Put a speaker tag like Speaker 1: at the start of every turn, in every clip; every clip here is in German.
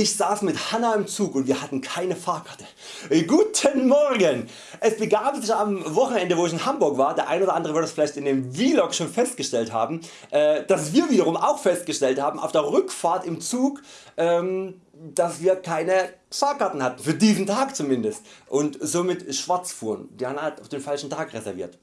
Speaker 1: Ich saß mit Hanna im Zug und wir hatten keine Fahrkarte. Guten Morgen! Es begab sich am Wochenende wo ich in Hamburg war, der ein oder andere wird es vielleicht in dem Vlog schon festgestellt haben, äh, dass wir wiederum auch festgestellt haben auf der Rückfahrt im Zug, ähm, dass wir keine Fahrkarten hatten, für diesen Tag zumindest und somit schwarz fuhren. Die haben halt auf den falschen Tag reserviert.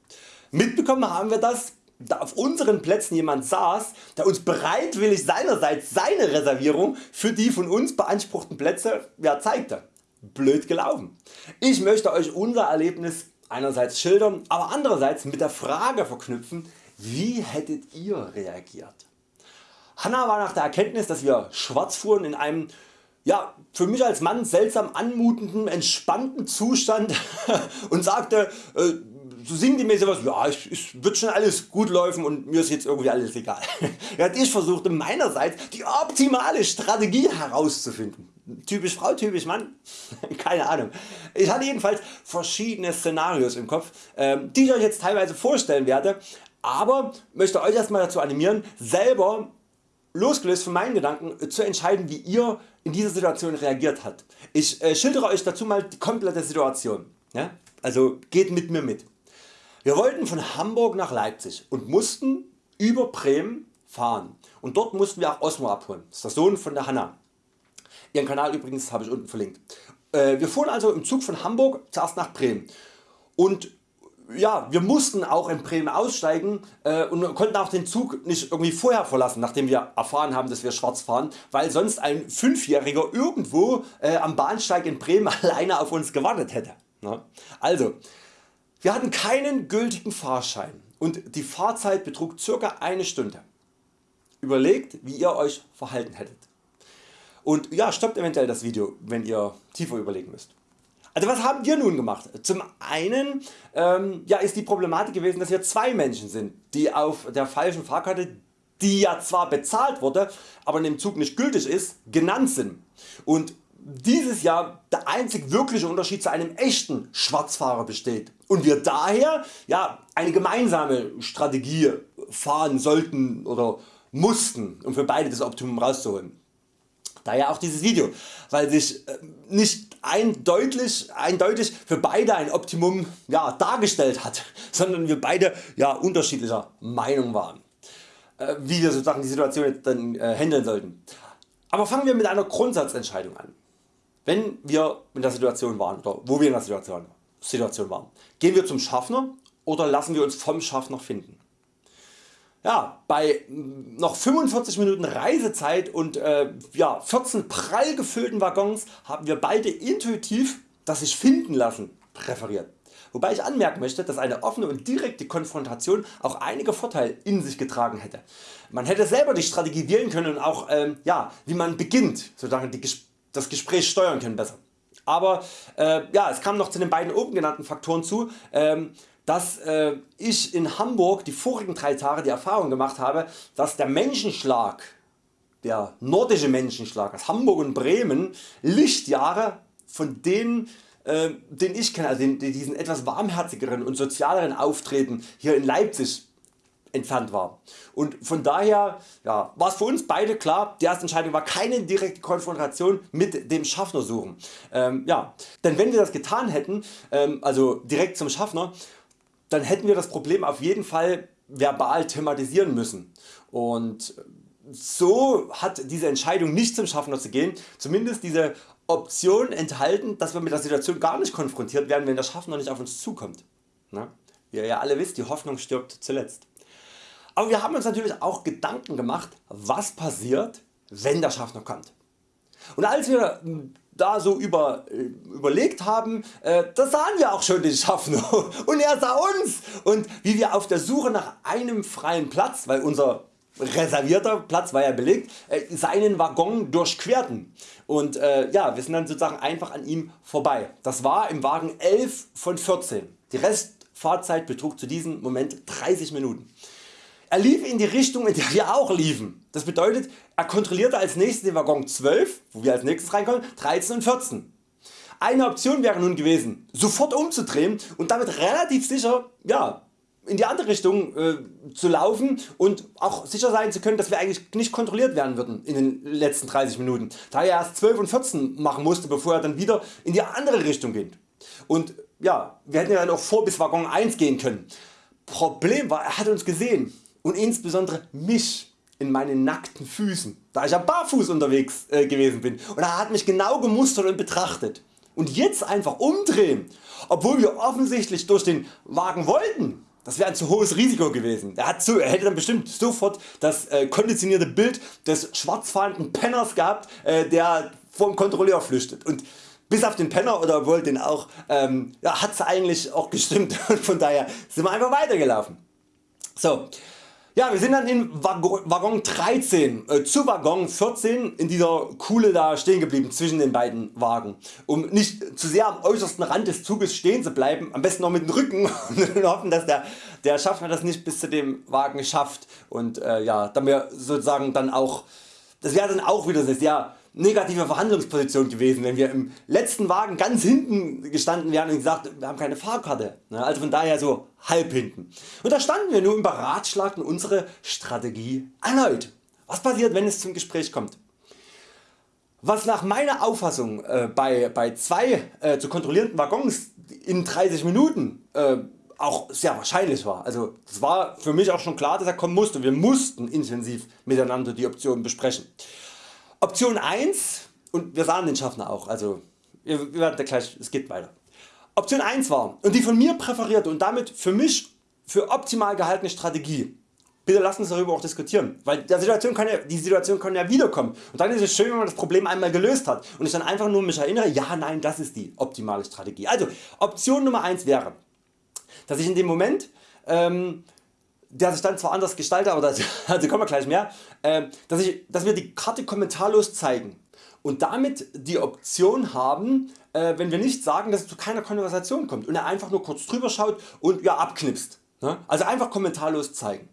Speaker 1: Mitbekommen haben wir das da auf unseren Plätzen jemand saß, der uns bereitwillig seinerseits seine Reservierung für die von uns beanspruchten Plätze ja, zeigte. Blöd gelaufen. Ich möchte Euch unser Erlebnis einerseits schildern, aber andererseits mit der Frage verknüpfen, wie hättet ihr reagiert? Hanna war nach der Erkenntnis, dass wir schwarz fuhren in einem ja, für mich als Mann seltsam anmutenden, entspannten Zustand und sagte, äh, so sinngemäß was, ja es, es wird schon alles gut laufen und mir ist jetzt irgendwie alles egal. ich versuchte meinerseits die optimale Strategie herauszufinden. Typisch Frau, typisch Mann? Keine Ahnung. Ich hatte jedenfalls verschiedene Szenarios im Kopf, ähm, die ich Euch jetzt teilweise vorstellen werde, aber möchte Euch erstmal dazu animieren selber losgelöst von meinen Gedanken zu entscheiden wie ihr in dieser Situation reagiert habt. Ich äh, schildere Euch dazu mal die komplette Situation. Ja? Also geht mit mir mit. Wir wollten von Hamburg nach Leipzig und mussten über Bremen fahren und dort mussten wir auch Osmo abholen. Das ist der Sohn von der Hanna. Ihren Kanal übrigens habe ich unten verlinkt. Äh, wir fuhren also im Zug von Hamburg zuerst nach Bremen und ja, wir mussten auch in Bremen aussteigen äh, und konnten auch den Zug nicht irgendwie vorher verlassen, nachdem wir erfahren haben, dass wir schwarz fahren, weil sonst ein 5-Jähriger irgendwo äh, am Bahnsteig in Bremen alleine auf uns gewartet hätte. Also, wir hatten keinen gültigen Fahrschein und die Fahrzeit betrug ca. eine Stunde. Überlegt wie ihr Euch verhalten hättet. Und ja, stoppt eventuell das Video wenn ihr tiefer überlegen müsst. Also was haben wir nun gemacht? Zum einen ähm, ja, ist die Problematik gewesen dass wir zwei Menschen sind die auf der falschen Fahrkarte die ja zwar bezahlt wurde, aber in dem Zug nicht gültig ist, genannt sind. Und dieses Jahr der einzig wirkliche Unterschied zu einem echten Schwarzfahrer besteht und wir daher ja, eine gemeinsame Strategie fahren sollten oder mussten um für beide das Optimum rauszuholen. Daher auch dieses Video, weil sich äh, nicht eindeutig, eindeutig für beide ein Optimum ja, dargestellt hat, sondern wir beide ja, unterschiedlicher Meinung waren, äh, wie wir sozusagen die Situation jetzt dann äh, handeln sollten. Aber fangen wir mit einer Grundsatzentscheidung an. Wenn wir in der Situation waren oder wo wir in der Situation, Situation waren, gehen wir zum Schaffner oder lassen wir uns vom Schaffner finden. Ja, bei noch 45 Minuten Reisezeit und äh, ja, 14 prall gefüllten Waggons haben wir beide intuitiv das sich finden lassen präferiert. Wobei ich anmerken möchte, dass eine offene und direkte Konfrontation auch einige Vorteile in sich getragen hätte. Man hätte selber die Strategie wählen können und auch ähm, ja, wie man beginnt, sozusagen die das Gespräch steuern können besser. Aber äh, ja, es kam noch zu den beiden oben genannten Faktoren zu, ähm, dass äh, ich in Hamburg die vorigen drei Tage die Erfahrung gemacht habe, dass der Menschenschlag, der nordische Menschenschlag aus Hamburg und Bremen Lichtjahre von denen äh, den ich kenne, also den, diesen etwas warmherzigeren und sozialeren Auftreten hier in Leipzig entfernt war. Und von daher ja, war es für uns beide klar, die erste Entscheidung war keine direkte Konfrontation mit dem Schaffner suchen. Ähm, ja, denn wenn wir das getan hätten, ähm, also direkt zum Schaffner, dann hätten wir das Problem auf jeden Fall verbal thematisieren müssen. Und so hat diese Entscheidung nicht zum Schaffner zu gehen, zumindest diese Option enthalten, dass wir mit der Situation gar nicht konfrontiert werden, wenn der Schaffner nicht auf uns zukommt. Na? Wie ihr ja alle wisst, die Hoffnung stirbt zuletzt. Aber wir haben uns natürlich auch Gedanken gemacht was passiert wenn der Schaffner kommt. Und als wir da so über, äh, überlegt haben, äh, da sahen wir auch schon den Schaffner und er sah uns und wie wir auf der Suche nach einem freien Platz, weil unser reservierter Platz war ja belegt, äh, seinen Waggon durchquerten und äh, ja, wir sind dann sozusagen einfach an ihm vorbei. Das war im Wagen 11 von 14. Die Restfahrzeit betrug zu diesem Moment 30 Minuten. Er lief in die Richtung in der wir auch liefen. Das bedeutet er kontrollierte als nächstes den Waggon 12, wo wir als nächstes reinkommen, 13 und 14. Eine Option wäre nun gewesen sofort umzudrehen und damit relativ sicher ja, in die andere Richtung äh, zu laufen und auch sicher sein zu können dass wir eigentlich nicht kontrolliert werden würden in den letzten 30 Minuten, da er erst 12 und 14 machen musste bevor er dann wieder in die andere Richtung geht. Und ja, wir hätten ja dann auch vor bis Waggon 1 gehen können. Problem war er hat uns gesehen und insbesondere mich in meinen nackten Füßen, da ich ja barfuß unterwegs äh, gewesen bin und er hat mich genau gemustert und betrachtet. Und jetzt einfach umdrehen, obwohl wir offensichtlich durch den Wagen wollten, das wäre ein zu hohes Risiko gewesen. Er, hat so, er hätte dann bestimmt sofort das äh, konditionierte Bild des schwarzfahrenden Penners gehabt, äh, der vom Kontrolleur flüchtet. Und bis auf den Penner oder wohl den auch, ähm, ja, hat es eigentlich auch gestimmt von daher sind wir einfach weitergelaufen. So, ja, wir sind dann in Waggon 13 äh, zu Waggon 14 in dieser Kuhle da stehen geblieben zwischen den beiden Wagen. Um nicht zu sehr am äußersten Rand des Zuges stehen zu bleiben, am besten noch mit dem Rücken und hoffen dass der, der Schaffner das nicht bis zu dem Wagen schafft und äh, ja, dann wir sozusagen dann auch, das wäre dann auch wieder sehr negative Verhandlungsposition gewesen, wenn wir im letzten Wagen ganz hinten gestanden wären und gesagt, wir haben keine Fahrkarte. Also von daher so halb hinten. Und da standen wir nun und beratschlagten unsere Strategie erneut. Was passiert wenn es zum Gespräch kommt? Was nach meiner Auffassung äh, bei, bei zwei äh, zu kontrollierenden Waggons in 30 Minuten äh, auch sehr wahrscheinlich war. Also das war für mich auch schon klar dass er kommen musste. Wir mussten intensiv miteinander die Optionen besprechen. Option 1 und wir sahen den Schaffner auch, also wir werden gleich, es geht weiter. Option 1 war und die von mir präferierte und damit für mich für optimal gehaltene Strategie. Bitte lassen uns darüber auch diskutieren, weil der Situation kann ja, die Situation kann ja wiederkommen und dann ist es schön wenn man das Problem einmal gelöst hat und ich dann einfach nur mich erinnere, ja nein das ist die optimale Strategie. Also Option Nummer 1 wäre, dass ich in dem Moment ähm, der sich dann zwar anders gestaltet, aber dazu also kommen wir gleich mehr, äh, dass, ich, dass wir die Karte kommentarlos zeigen und damit die Option haben, äh, wenn wir nicht sagen, dass es zu keiner Konversation kommt und er einfach nur kurz drüber schaut und ja, abknipst. Ne? Also einfach kommentarlos zeigen.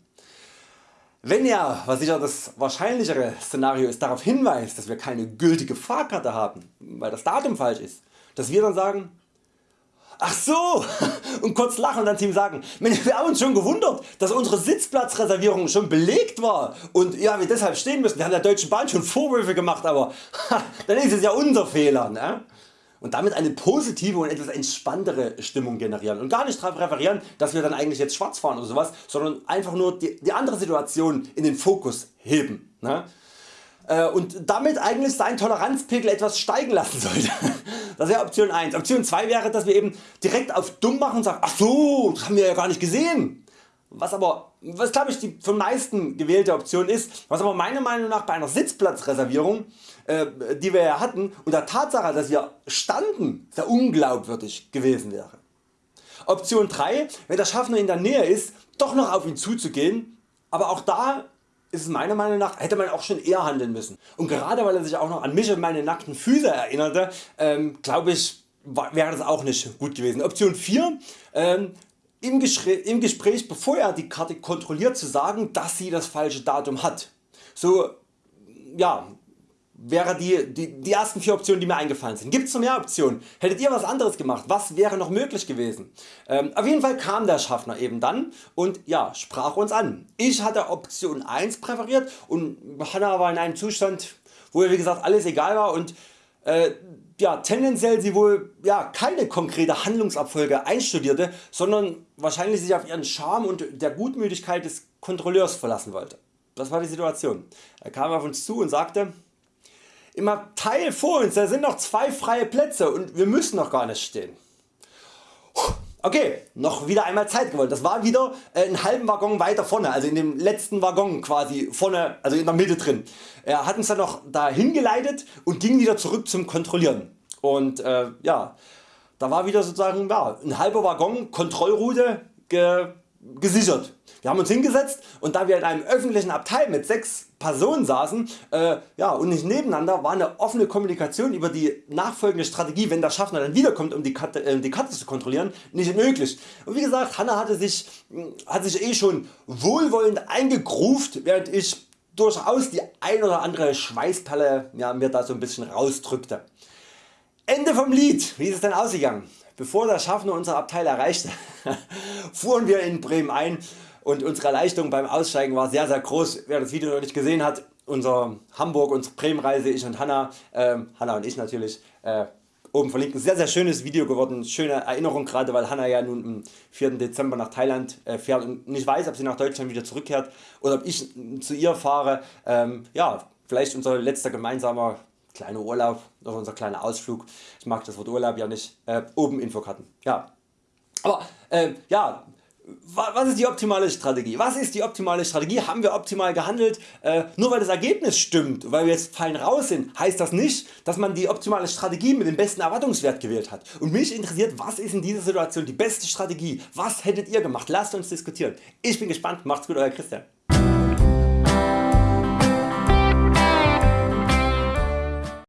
Speaker 1: Wenn er, was sicher das wahrscheinlichere Szenario ist, darauf hinweist, dass wir keine gültige Fahrkarte haben, weil das Datum falsch ist, dass wir dann sagen, Ach so und kurz lachen und dann Team sagen, wir haben uns schon gewundert, dass unsere Sitzplatzreservierung schon belegt war und ja, wir deshalb stehen müssen. Wir haben der Deutschen Bahn schon Vorwürfe gemacht, aber dann ist es ja unser Fehler. Ne? Und damit eine positive und etwas entspanntere Stimmung generieren und gar nicht darauf referieren, dass wir dann eigentlich jetzt schwarz fahren oder sowas, sondern einfach nur die, die andere Situation in den Fokus heben. Ne? Äh, und damit eigentlich seinen Toleranzpegel etwas steigen lassen sollte. Das wäre Option 1. Option 2 wäre dass wir eben direkt auf dumm machen und sagen ach so das haben wir ja gar nicht gesehen. Was aber was glaube ich die von meisten gewählte Option ist, was aber meiner Meinung nach bei einer Sitzplatzreservierung äh, die wir ja hatten und der Tatsache dass wir standen sehr unglaubwürdig gewesen wäre. Option 3 wenn der Schaffner in der Nähe ist doch noch auf ihn zuzugehen, aber auch da ist meiner Meinung nach hätte man auch schon eher handeln müssen. Und gerade weil er sich auch noch an mich und meine nackten Füße erinnerte, ähm, glaube ich wäre das auch nicht gut gewesen. Option 4 ähm, im, im Gespräch bevor er die Karte kontrolliert zu sagen dass sie das falsche Datum hat. So ja, wäre die, die, die ersten vier Optionen die mir eingefallen sind. Gibt es noch mehr Optionen? Hättet ihr was anderes gemacht? Was wäre noch möglich gewesen? Ähm, auf jeden Fall kam der Schaffner eben dann und ja, sprach uns an. Ich hatte Option 1 präferiert und Hanna war in einem Zustand wo ihr wie gesagt alles egal war und äh, ja, tendenziell sie wohl ja, keine konkrete Handlungsabfolge einstudierte, sondern wahrscheinlich sich auf ihren Charme und der Gutmütigkeit des Kontrolleurs verlassen wollte. Das war die Situation. Er kam auf uns zu und sagte, im Abteil vor uns da sind noch zwei freie Plätze und wir müssen noch gar nicht stehen. Okay, noch wieder einmal Zeit gewollt. Das war wieder äh, einen halben Waggon weiter vorne, also in dem letzten Waggon quasi vorne, also in der Mitte drin. Er hat uns dann noch dahin geleitet und ging wieder zurück zum Kontrollieren. Und äh, ja, da war wieder sozusagen ja, ein halber Waggon Kontrollroute ge gesichert. Wir haben uns hingesetzt und da wir in einem öffentlichen Abteil mit 6 Personen saßen äh, ja, und nicht nebeneinander war eine offene Kommunikation über die nachfolgende Strategie wenn der Schaffner dann wiederkommt um die Karte, äh, die Karte zu kontrollieren nicht möglich. Und wie gesagt Hanna hatte sich, hat sich eh schon wohlwollend eingegruft während ich durchaus die ein oder andere Schweißperle ja, mir da so ein bisschen rausdrückte. Ende vom Lied, wie ist es denn ausgegangen? Bevor der Schaffner unser Abteil erreichte, fuhren wir in Bremen ein und unsere Erleichterung beim Aussteigen war sehr sehr groß. Wer das Video noch nicht gesehen hat, unser Hamburg, unsere Bremen Reise, ich und Hanna, äh, Hanna und ich natürlich, äh, oben verlinkt. Ein sehr sehr schönes Video geworden, schöne Erinnerung gerade weil Hanna ja nun am 4. Dezember nach Thailand äh, fährt und nicht weiß ob sie nach Deutschland wieder zurückkehrt oder ob ich zu ihr fahre. Ähm, ja, vielleicht unser letzter gemeinsamer kleiner Urlaub oder unser kleiner Ausflug. Ich mag das Wort Urlaub ja nicht. Äh, oben Infokarten. Ja. Aber äh, ja, was ist die optimale Strategie? Was ist die optimale Strategie? Haben wir optimal gehandelt? Äh, nur weil das Ergebnis stimmt, weil wir jetzt fein raus sind, heißt das nicht, dass man die optimale Strategie mit dem besten Erwartungswert gewählt hat. Und mich interessiert, was ist in dieser Situation die beste Strategie? Was hättet ihr gemacht? Lasst uns diskutieren. Ich bin gespannt. Macht's gut, Euer Christian.